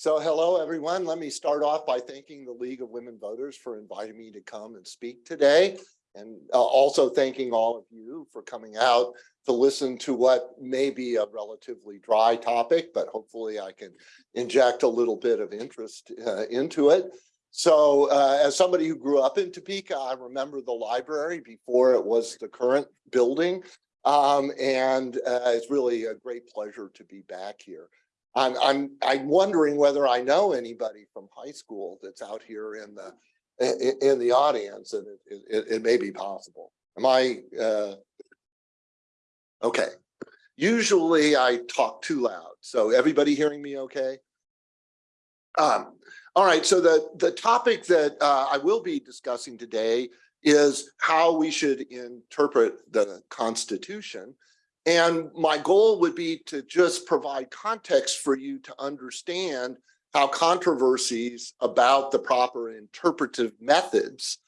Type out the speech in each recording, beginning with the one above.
So hello, everyone. Let me start off by thanking the League of Women Voters for inviting me to come and speak today. And uh, also thanking all of you for coming out to listen to what may be a relatively dry topic, but hopefully I can inject a little bit of interest uh, into it. So uh, as somebody who grew up in Topeka, I remember the library before it was the current building. Um, and uh, it's really a great pleasure to be back here. I'm, I'm, I'm wondering whether I know anybody from high school that's out here in the, in, in the audience and it, it, it may be possible. Am I, uh, okay. Usually I talk too loud. So everybody hearing me okay? Um, all right, so the, the topic that uh, I will be discussing today is how we should interpret the Constitution. And my goal would be to just provide context for you to understand how controversies about the proper interpretive methods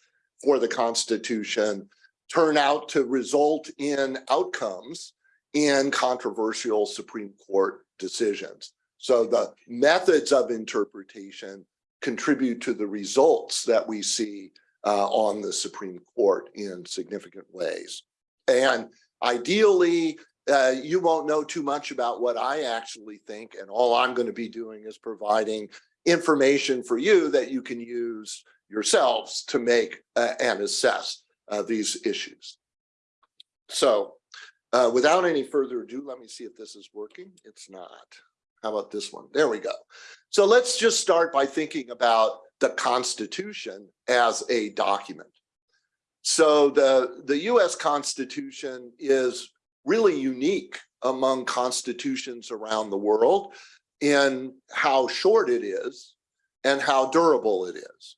for the Constitution turn out to result in outcomes in controversial Supreme Court decisions. So the methods of interpretation contribute to the results that we see uh, on the Supreme Court in significant ways. And ideally, uh, you won't know too much about what I actually think, and all I'm going to be doing is providing information for you that you can use yourselves to make uh, and assess uh, these issues. So uh, without any further ado, let me see if this is working. It's not. How about this one? There we go. So let's just start by thinking about the Constitution as a document. So the, the US Constitution is really unique among constitutions around the world in how short it is and how durable it is.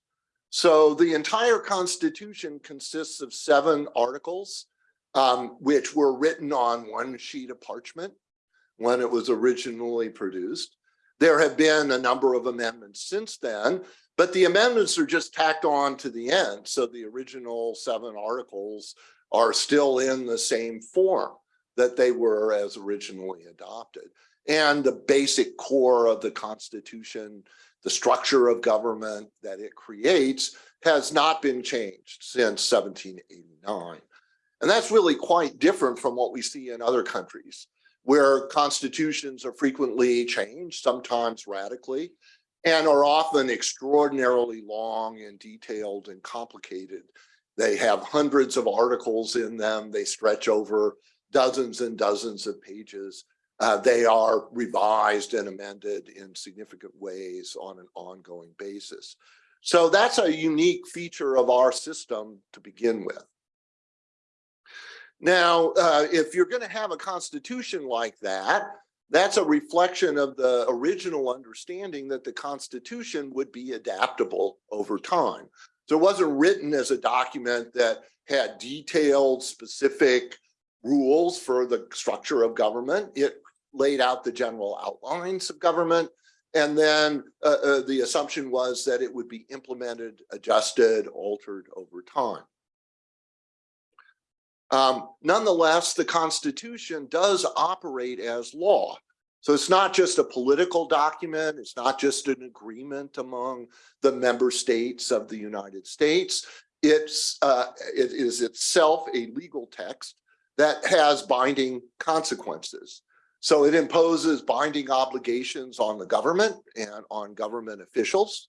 So the entire Constitution consists of seven articles, um, which were written on one sheet of parchment when it was originally produced. There have been a number of amendments since then, but the amendments are just tacked on to the end. So the original seven articles are still in the same form that they were as originally adopted. And the basic core of the Constitution, the structure of government that it creates has not been changed since 1789. And that's really quite different from what we see in other countries where constitutions are frequently changed, sometimes radically, and are often extraordinarily long and detailed and complicated. They have hundreds of articles in them. They stretch over dozens and dozens of pages. Uh, they are revised and amended in significant ways on an ongoing basis. So that's a unique feature of our system to begin with. Now, uh, if you're going to have a constitution like that, that's a reflection of the original understanding that the Constitution would be adaptable over time. So it wasn't written as a document that had detailed, specific rules for the structure of government. It laid out the general outlines of government. And then uh, uh, the assumption was that it would be implemented, adjusted, altered over time. Um, nonetheless, the Constitution does operate as law. So it's not just a political document. It's not just an agreement among the member states of the United States. It's, uh, it is itself a legal text that has binding consequences. So it imposes binding obligations on the government and on government officials.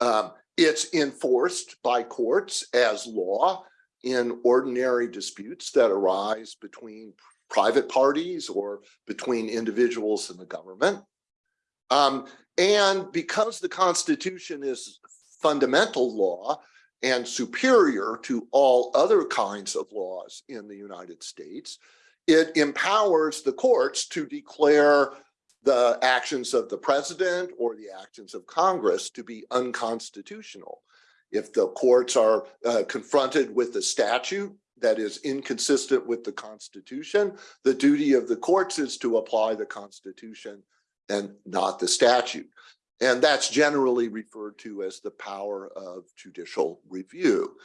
Um, it's enforced by courts as law in ordinary disputes that arise between private parties or between individuals and the government. Um, and because the Constitution is fundamental law and superior to all other kinds of laws in the United States, it empowers the courts to declare the actions of the president or the actions of Congress to be unconstitutional. If the courts are uh, confronted with a statute that is inconsistent with the Constitution, the duty of the courts is to apply the Constitution and not the statute. And that's generally referred to as the power of judicial review.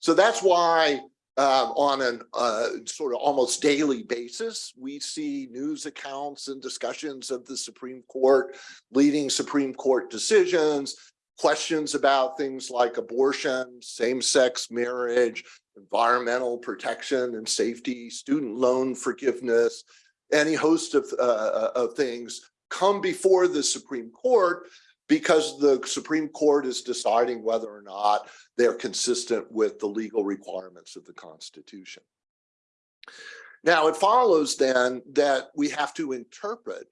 So that's why um, on an uh, sort of almost daily basis. We see news accounts and discussions of the Supreme Court, leading Supreme Court decisions, questions about things like abortion, same-sex marriage, environmental protection and safety, student loan forgiveness, any host of, uh, of things come before the Supreme Court because the Supreme Court is deciding whether or not they're consistent with the legal requirements of the Constitution. Now, it follows then that we have to interpret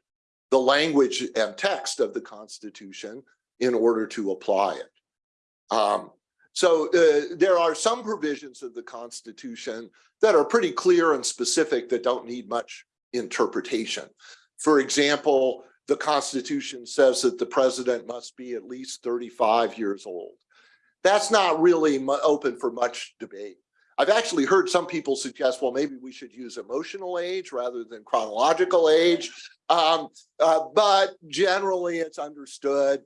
the language and text of the Constitution in order to apply it. Um, so uh, there are some provisions of the Constitution that are pretty clear and specific that don't need much interpretation. For example, the Constitution says that the president must be at least 35 years old. That's not really open for much debate. I've actually heard some people suggest, well, maybe we should use emotional age rather than chronological age. Um, uh, but generally it's understood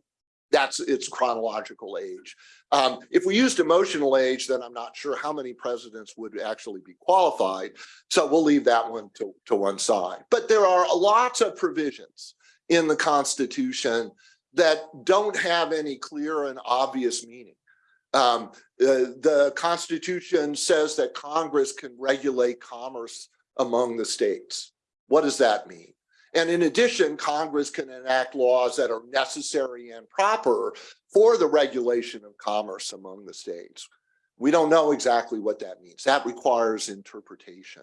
that's its chronological age. Um, if we used emotional age, then I'm not sure how many presidents would actually be qualified. So we'll leave that one to, to one side. But there are lots of provisions in the Constitution that don't have any clear and obvious meaning. Um, uh, the Constitution says that Congress can regulate commerce among the states. What does that mean? And in addition, Congress can enact laws that are necessary and proper for the regulation of commerce among the states. We don't know exactly what that means. That requires interpretation.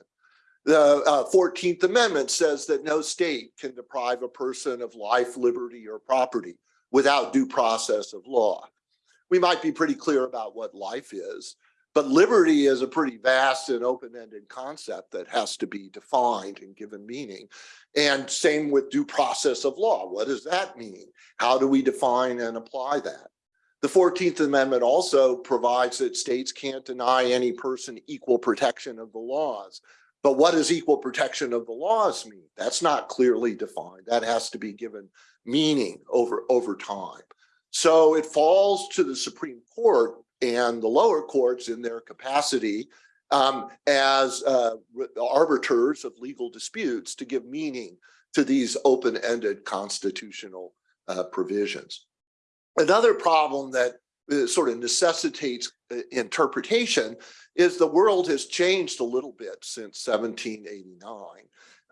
The uh, 14th Amendment says that no state can deprive a person of life, liberty, or property without due process of law. We might be pretty clear about what life is, but liberty is a pretty vast and open-ended concept that has to be defined and given meaning. And same with due process of law. What does that mean? How do we define and apply that? The 14th Amendment also provides that states can't deny any person equal protection of the laws. But what does equal protection of the laws mean? That's not clearly defined. That has to be given meaning over, over time. So it falls to the Supreme Court and the lower courts in their capacity um, as uh, arbiters of legal disputes to give meaning to these open-ended constitutional uh, provisions. Another problem that uh, sort of necessitates interpretation is the world has changed a little bit since 1789.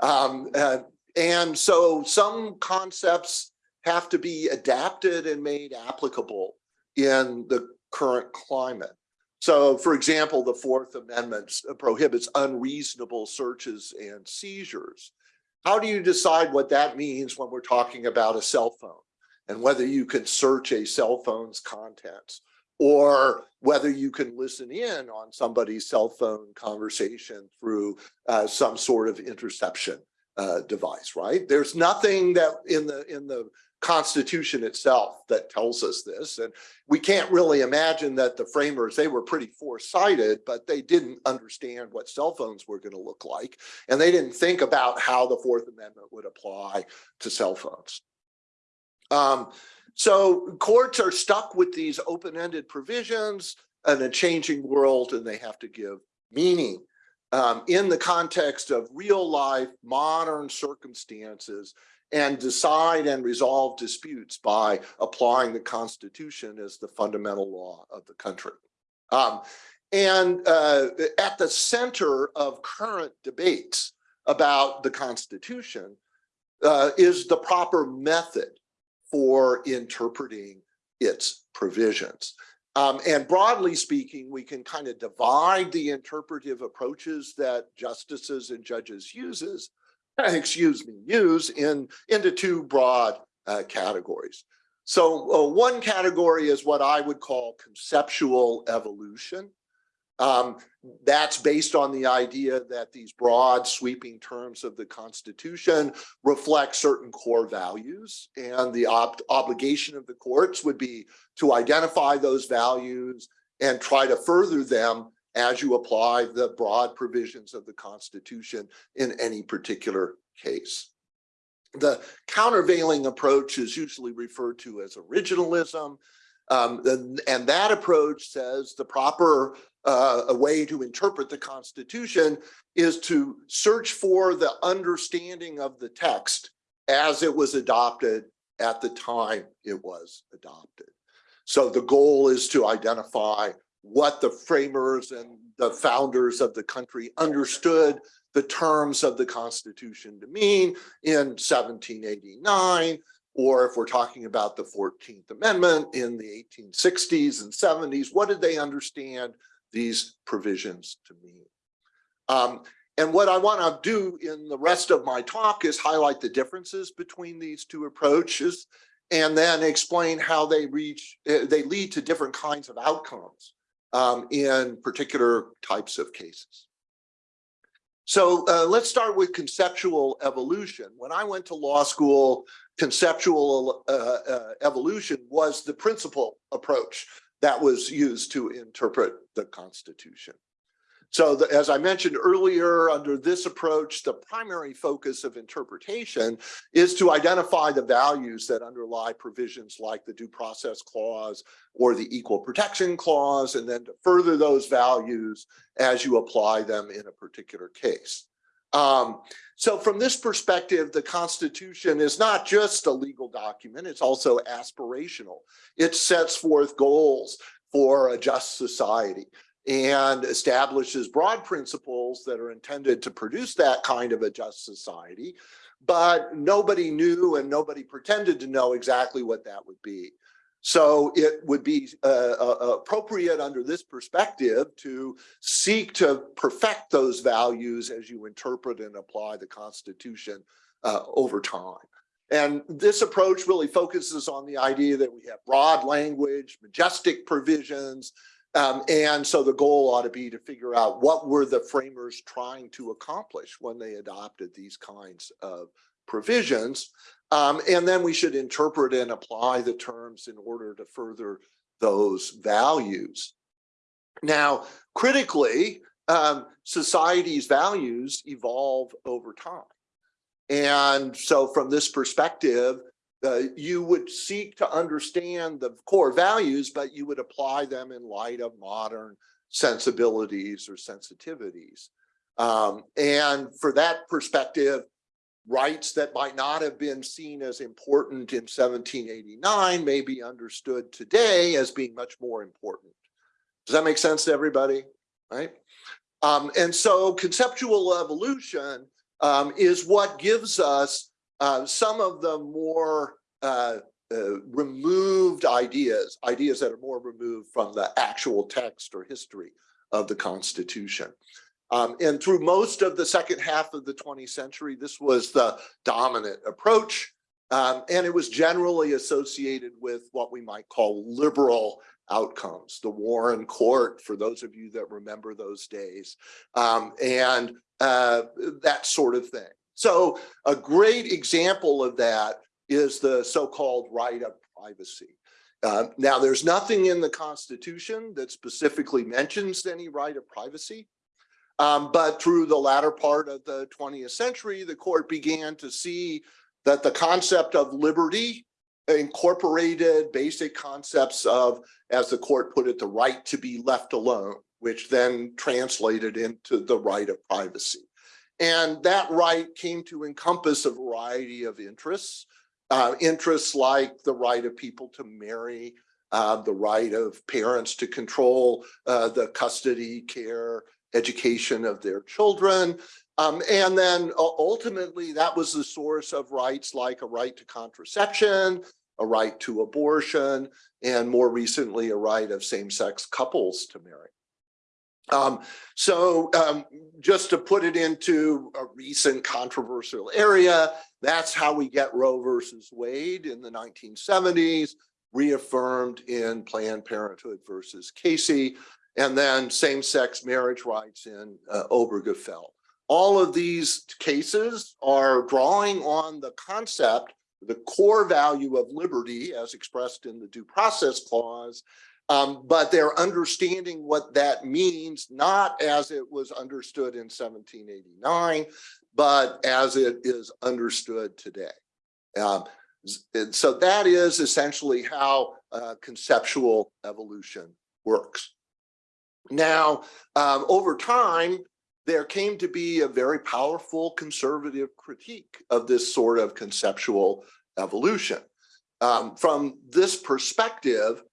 Um, uh, and so some concepts have to be adapted and made applicable in the current climate. So for example, the Fourth Amendment prohibits unreasonable searches and seizures. How do you decide what that means when we're talking about a cell phone and whether you can search a cell phone's contents or whether you can listen in on somebody's cell phone conversation through uh, some sort of interception uh, device, right? There's nothing that in the in the Constitution itself that tells us this. And we can't really imagine that the framers, they were pretty foresighted, but they didn't understand what cell phones were going to look like. And they didn't think about how the Fourth Amendment would apply to cell phones. Um, so courts are stuck with these open-ended provisions in a changing world, and they have to give meaning um, in the context of real life, modern circumstances and decide and resolve disputes by applying the Constitution as the fundamental law of the country. Um, and uh, at the center of current debates about the Constitution uh, is the proper method for interpreting its provisions. Um, and broadly speaking, we can kind of divide the interpretive approaches that justices and judges uses excuse me, use in into two broad uh, categories. So uh, one category is what I would call conceptual evolution. Um, that's based on the idea that these broad sweeping terms of the Constitution reflect certain core values and the ob obligation of the courts would be to identify those values and try to further them as you apply the broad provisions of the Constitution in any particular case. The countervailing approach is usually referred to as originalism. Um, and, and that approach says the proper uh, way to interpret the Constitution is to search for the understanding of the text as it was adopted at the time it was adopted. So the goal is to identify what the framers and the founders of the country understood the terms of the Constitution to mean in 1789, or if we're talking about the 14th Amendment in the 1860s and 70s, what did they understand these provisions to mean? Um, and what I want to do in the rest of my talk is highlight the differences between these two approaches and then explain how they reach, uh, they lead to different kinds of outcomes um, in particular types of cases. So uh, let's start with conceptual evolution. When I went to law school, conceptual uh, uh, evolution was the principal approach that was used to interpret the Constitution. So the, as I mentioned earlier, under this approach, the primary focus of interpretation is to identify the values that underlie provisions like the Due Process Clause or the Equal Protection Clause, and then to further those values as you apply them in a particular case. Um, so from this perspective, the Constitution is not just a legal document, it's also aspirational. It sets forth goals for a just society and establishes broad principles that are intended to produce that kind of a just society. But nobody knew and nobody pretended to know exactly what that would be. So it would be uh, uh, appropriate under this perspective to seek to perfect those values as you interpret and apply the Constitution uh, over time. And this approach really focuses on the idea that we have broad language, majestic provisions, um, and so the goal ought to be to figure out what were the framers trying to accomplish when they adopted these kinds of provisions. Um, and then we should interpret and apply the terms in order to further those values. Now, critically, um, society's values evolve over time. And so from this perspective, uh, you would seek to understand the core values, but you would apply them in light of modern sensibilities or sensitivities. Um, and for that perspective, rights that might not have been seen as important in 1789 may be understood today as being much more important. Does that make sense to everybody? Right? Um, and so conceptual evolution um, is what gives us uh, some of the more uh, uh, removed ideas, ideas that are more removed from the actual text or history of the Constitution. Um, and through most of the second half of the 20th century, this was the dominant approach. Um, and it was generally associated with what we might call liberal outcomes, the Warren Court, for those of you that remember those days, um, and uh, that sort of thing. So a great example of that is the so-called right of privacy. Uh, now, there's nothing in the Constitution that specifically mentions any right of privacy. Um, but through the latter part of the 20th century, the court began to see that the concept of liberty incorporated basic concepts of, as the court put it, the right to be left alone, which then translated into the right of privacy. And that right came to encompass a variety of interests, uh, interests like the right of people to marry, uh, the right of parents to control uh, the custody, care, education of their children. Um, and then ultimately that was the source of rights like a right to contraception, a right to abortion, and more recently a right of same-sex couples to marry. Um, so um, just to put it into a recent controversial area, that's how we get Roe versus Wade in the 1970s, reaffirmed in Planned Parenthood versus Casey, and then same-sex marriage rights in uh, Obergefell. All of these cases are drawing on the concept, the core value of liberty as expressed in the Due Process Clause, um, but they're understanding what that means, not as it was understood in 1789, but as it is understood today. Um, so that is essentially how uh, conceptual evolution works. Now, um, over time, there came to be a very powerful conservative critique of this sort of conceptual evolution. Um, from this perspective,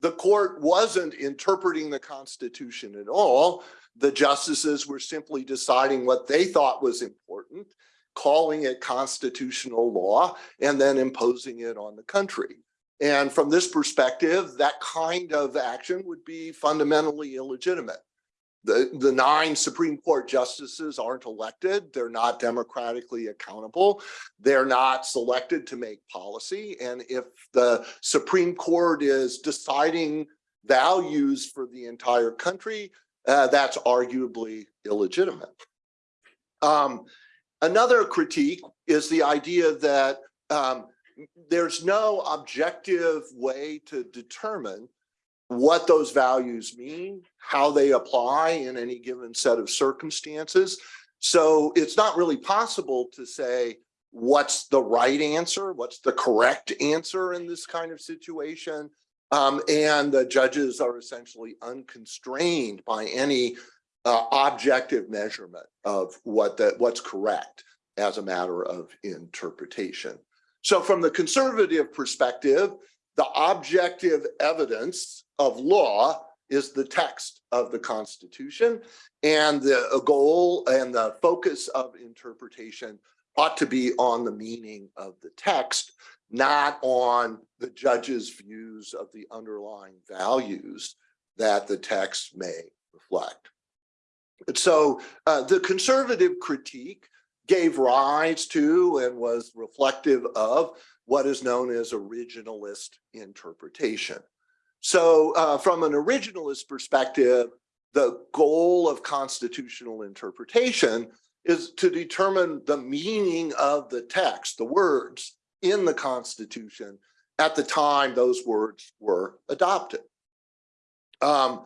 the court wasn't interpreting the Constitution at all. The justices were simply deciding what they thought was important, calling it constitutional law, and then imposing it on the country. And from this perspective, that kind of action would be fundamentally illegitimate. The, the nine Supreme Court justices aren't elected. They're not democratically accountable. They're not selected to make policy. And if the Supreme Court is deciding values for the entire country, uh, that's arguably illegitimate. Um, another critique is the idea that um, there's no objective way to determine what those values mean, how they apply in any given set of circumstances. So it's not really possible to say what's the right answer, what's the correct answer in this kind of situation. Um, and the judges are essentially unconstrained by any uh, objective measurement of what the, what's correct as a matter of interpretation. So from the conservative perspective, the objective evidence of law is the text of the Constitution and the goal and the focus of interpretation ought to be on the meaning of the text, not on the judge's views of the underlying values that the text may reflect. And so uh, the conservative critique gave rise to and was reflective of what is known as originalist interpretation. So uh, from an originalist perspective, the goal of constitutional interpretation is to determine the meaning of the text, the words in the Constitution at the time those words were adopted. Um,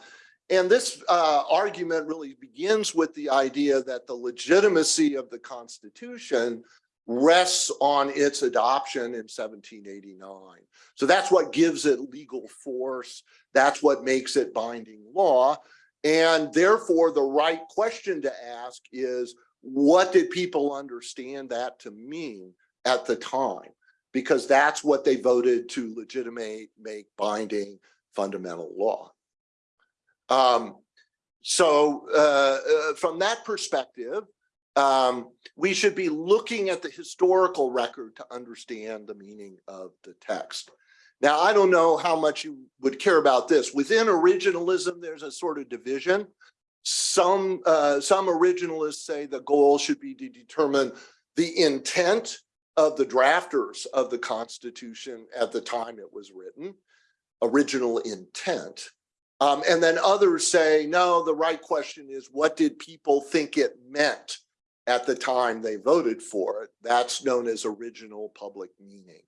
and this uh, argument really begins with the idea that the legitimacy of the Constitution rests on its adoption in 1789. So that's what gives it legal force. That's what makes it binding law. And therefore, the right question to ask is, what did people understand that to mean at the time? Because that's what they voted to legitimate, make binding fundamental law. Um, so uh, uh, from that perspective, um, we should be looking at the historical record to understand the meaning of the text. Now, I don't know how much you would care about this. Within originalism, there's a sort of division. Some, uh, some originalists say the goal should be to determine the intent of the drafters of the Constitution at the time it was written, original intent. Um, and then others say, no, the right question is what did people think it meant at the time they voted for it? That's known as original public meaning.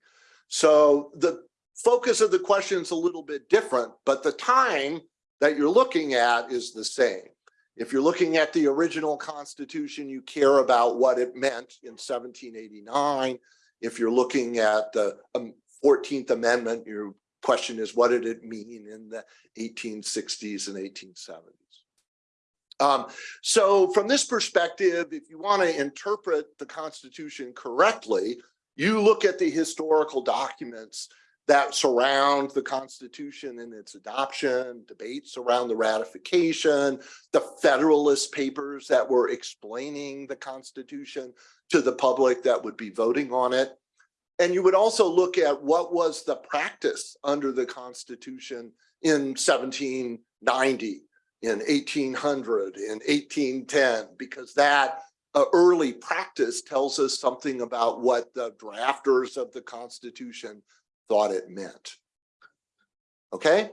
So the focus of the question is a little bit different, but the time that you're looking at is the same. If you're looking at the original Constitution, you care about what it meant in 1789. If you're looking at the um, 14th Amendment, your question is what did it mean in the 1860s and 1870s? Um, so from this perspective, if you want to interpret the Constitution correctly, you look at the historical documents that surround the Constitution and its adoption, debates around the ratification, the Federalist Papers that were explaining the Constitution to the public that would be voting on it. And you would also look at what was the practice under the Constitution in 1790, in 1800, in 1810, because that uh, early practice tells us something about what the drafters of the Constitution thought it meant. Okay,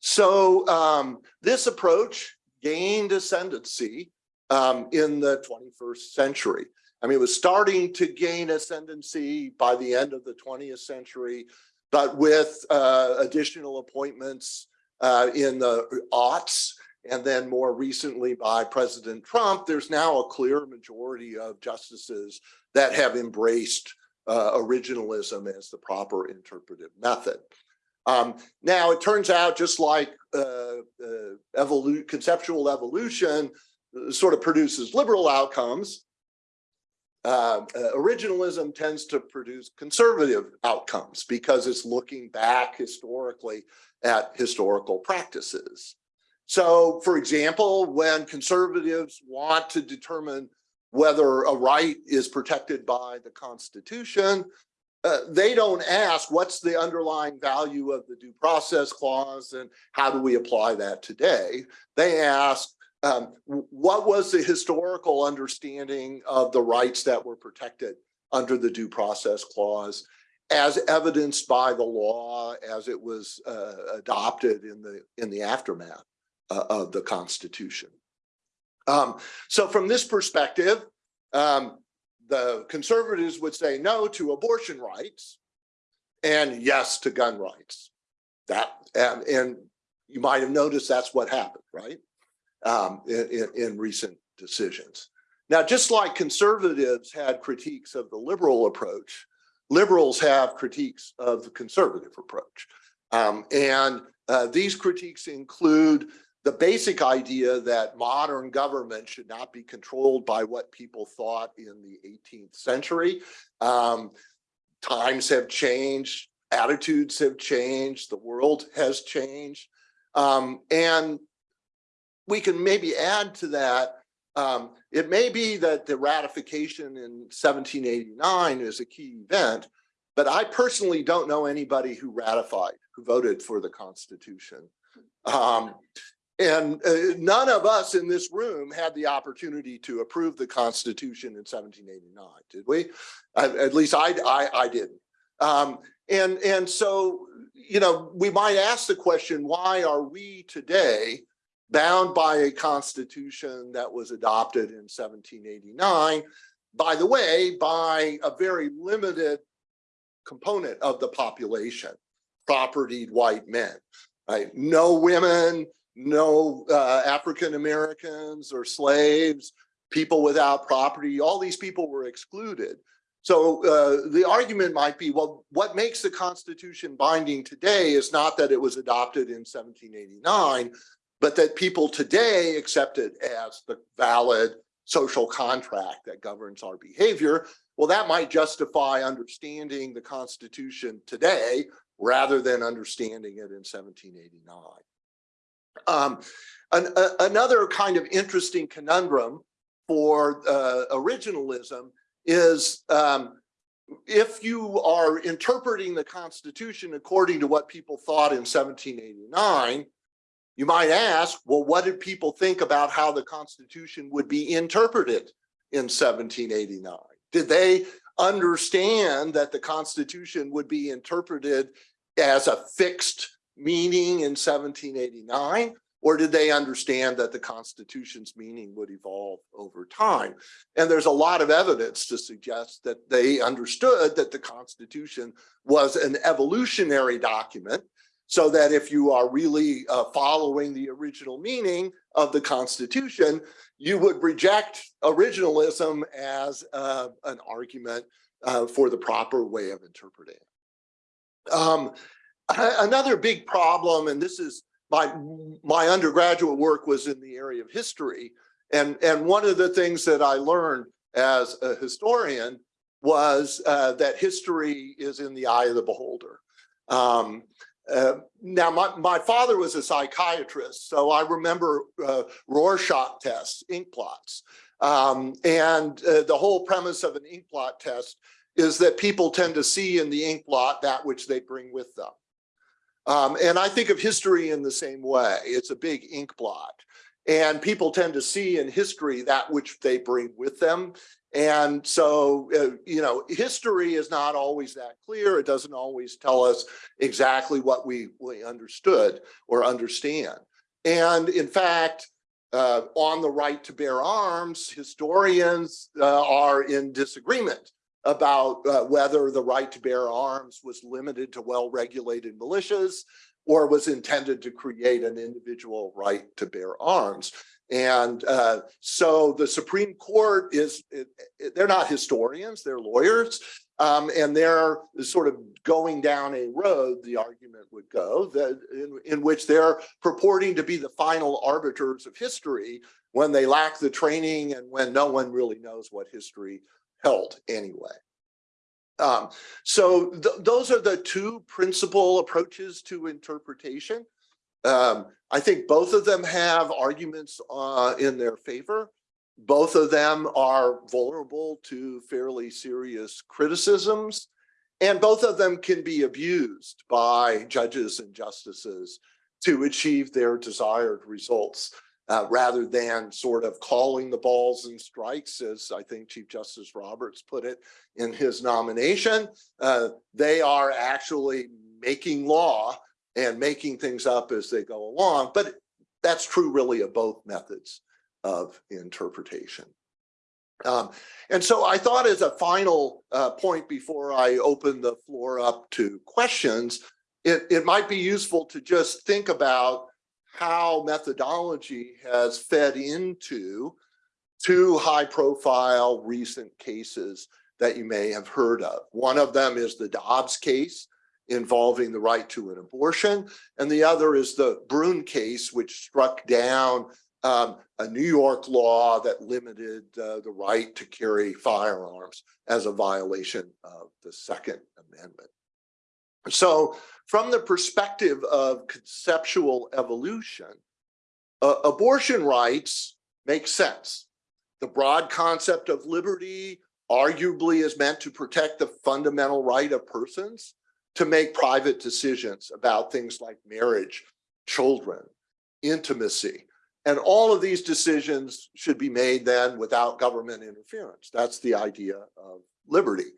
so um, this approach gained ascendancy um, in the 21st century. I mean, it was starting to gain ascendancy by the end of the 20th century, but with uh, additional appointments uh, in the aughts, and then more recently by President Trump, there's now a clear majority of justices that have embraced uh, originalism as the proper interpretive method. Um, now, it turns out just like uh, uh, evolu conceptual evolution uh, sort of produces liberal outcomes, uh, uh, originalism tends to produce conservative outcomes because it's looking back historically at historical practices. So, for example, when conservatives want to determine whether a right is protected by the Constitution, uh, they don't ask what's the underlying value of the due process clause and how do we apply that today? They ask um, what was the historical understanding of the rights that were protected under the due process clause as evidenced by the law as it was uh, adopted in the in the aftermath uh, of the Constitution. Um, so from this perspective, um, the conservatives would say no to abortion rights and yes to gun rights. That and, and you might have noticed that's what happened, right? Um, in, in, recent decisions. Now, just like conservatives had critiques of the liberal approach, liberals have critiques of the conservative approach. Um, and uh, these critiques include the basic idea that modern government should not be controlled by what people thought in the 18th century. Um, times have changed, attitudes have changed, the world has changed. Um, and we can maybe add to that, um, it may be that the ratification in 1789 is a key event, but I personally don't know anybody who ratified, who voted for the Constitution. Um, and uh, none of us in this room had the opportunity to approve the Constitution in 1789, did we? Uh, at least I, I, I didn't. Um, and, and so, you know, we might ask the question, why are we today bound by a constitution that was adopted in 1789, by the way, by a very limited component of the population, propertied white men, right? No women, no uh, African Americans or slaves, people without property, all these people were excluded. So uh, the argument might be, well, what makes the Constitution binding today is not that it was adopted in 1789, but that people today accept it as the valid social contract that governs our behavior. Well, that might justify understanding the Constitution today rather than understanding it in 1789. Um, an, a, another kind of interesting conundrum for uh, originalism is um, if you are interpreting the Constitution according to what people thought in 1789, you might ask, well, what did people think about how the Constitution would be interpreted in 1789? Did they understand that the Constitution would be interpreted as a fixed meaning in 1789? Or did they understand that the Constitution's meaning would evolve over time? And there's a lot of evidence to suggest that they understood that the Constitution was an evolutionary document so that if you are really uh, following the original meaning of the Constitution, you would reject originalism as uh, an argument uh, for the proper way of interpreting. Um, another big problem, and this is my my undergraduate work was in the area of history, and and one of the things that I learned as a historian was uh, that history is in the eye of the beholder. Um, uh, now, my, my father was a psychiatrist, so I remember uh, Rorschach tests, ink blots. Um, and uh, the whole premise of an ink blot test is that people tend to see in the ink blot that which they bring with them. Um, and I think of history in the same way. It's a big ink blot. And people tend to see in history that which they bring with them. And so, uh, you know, history is not always that clear. It doesn't always tell us exactly what we, we understood or understand. And in fact, uh, on the right to bear arms, historians uh, are in disagreement about uh, whether the right to bear arms was limited to well-regulated militias or was intended to create an individual right to bear arms. And uh, so the Supreme Court is, it- it- they're not historians, they're lawyers. Um, and they're sort of going down a road, the argument would go, that in, in which they're purporting to be the final arbiters of history when they lack the training and when no one really knows what history held anyway. Um, so th- those are the two principal approaches to interpretation. Um, I think both of them have arguments uh, in their favor. Both of them are vulnerable to fairly serious criticisms. And both of them can be abused by judges and justices to achieve their desired results. Uh, rather than sort of calling the balls and strikes, as I think Chief Justice Roberts put it in his nomination, uh, they are actually making law and making things up as they go along. But that's true really of both methods of interpretation. Um, and so I thought as a final uh, point before I open the floor up to questions, it, it might be useful to just think about how methodology has fed into two high profile recent cases that you may have heard of. One of them is the Dobbs case involving the right to an abortion. And the other is the Bruen case, which struck down um, a New York law that limited uh, the right to carry firearms as a violation of the Second Amendment. So from the perspective of conceptual evolution, uh, abortion rights make sense. The broad concept of liberty arguably is meant to protect the fundamental right of persons to make private decisions about things like marriage, children, intimacy. And all of these decisions should be made then without government interference. That's the idea of liberty.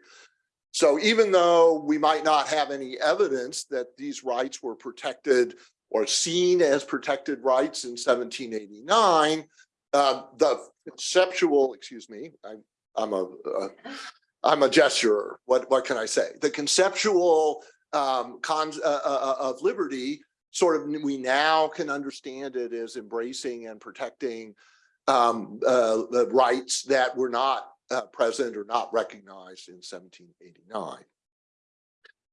So even though we might not have any evidence that these rights were protected or seen as protected rights in 1789, uh, the conceptual, excuse me, I, I'm a, uh, I'm a gesturer. What, what can I say? The conceptual um, cons uh, uh, of liberty, sort of, we now can understand it as embracing and protecting um, uh, the rights that were not uh, present or not recognized in 1789.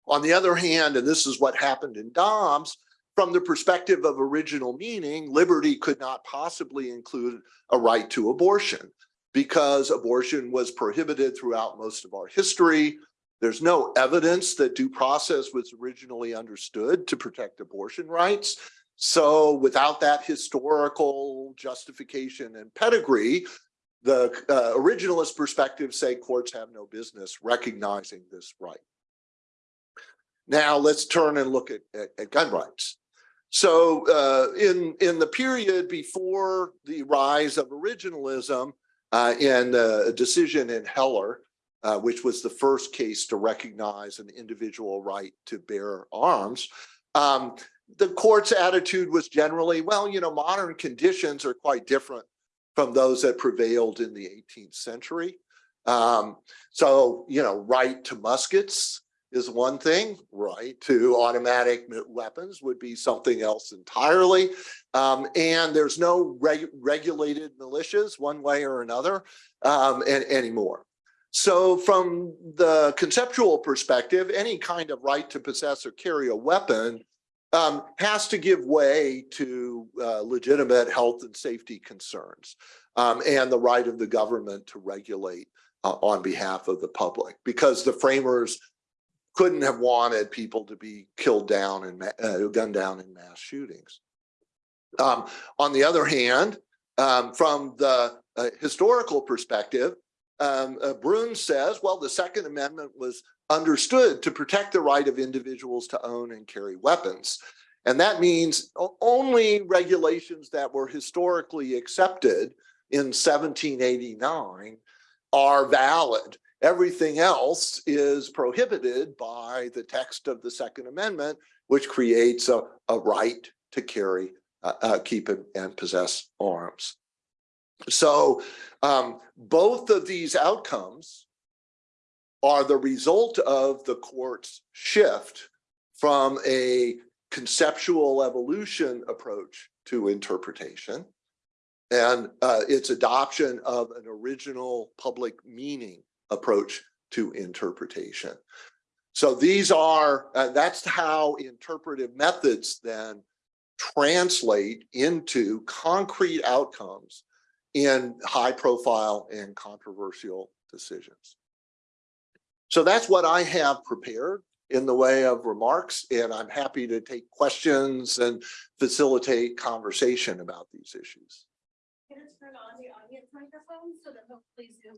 On the other hand, and this is what happened in Dobbs, from the perspective of original meaning, liberty could not possibly include a right to abortion because abortion was prohibited throughout most of our history. There's no evidence that due process was originally understood to protect abortion rights. So without that historical justification and pedigree, the uh, originalist perspective say courts have no business recognizing this right. Now let's turn and look at, at, at gun rights. So uh, in, in the period before the rise of originalism uh, in a decision in Heller, uh, which was the first case to recognize an individual right to bear arms, um, the court's attitude was generally, well, you know, modern conditions are quite different from those that prevailed in the 18th century. Um, so, you know, right to muskets is one thing, right to automatic weapons would be something else entirely. Um, and there's no reg regulated militias one way or another um, anymore. So from the conceptual perspective, any kind of right to possess or carry a weapon um, has to give way to uh, legitimate health and safety concerns um, and the right of the government to regulate uh, on behalf of the public because the framers couldn't have wanted people to be killed down and uh, gunned down in mass shootings. Um, on the other hand, um, from the uh, historical perspective, um, uh, Bruen says, well, the Second Amendment was understood to protect the right of individuals to own and carry weapons. And that means only regulations that were historically accepted in 1789 are valid. Everything else is prohibited by the text of the Second Amendment, which creates a, a right to carry, uh, uh, keep and, and possess arms. So um, both of these outcomes are the result of the court's shift from a conceptual evolution approach to interpretation and uh, its adoption of an original public meaning approach to interpretation. So these are, uh, that's how interpretive methods then translate into concrete outcomes in high profile and controversial decisions. So that's what I have prepared in the way of remarks, and I'm happy to take questions and facilitate conversation about these issues. Can I turn on the audience microphone so that hopefully Zoom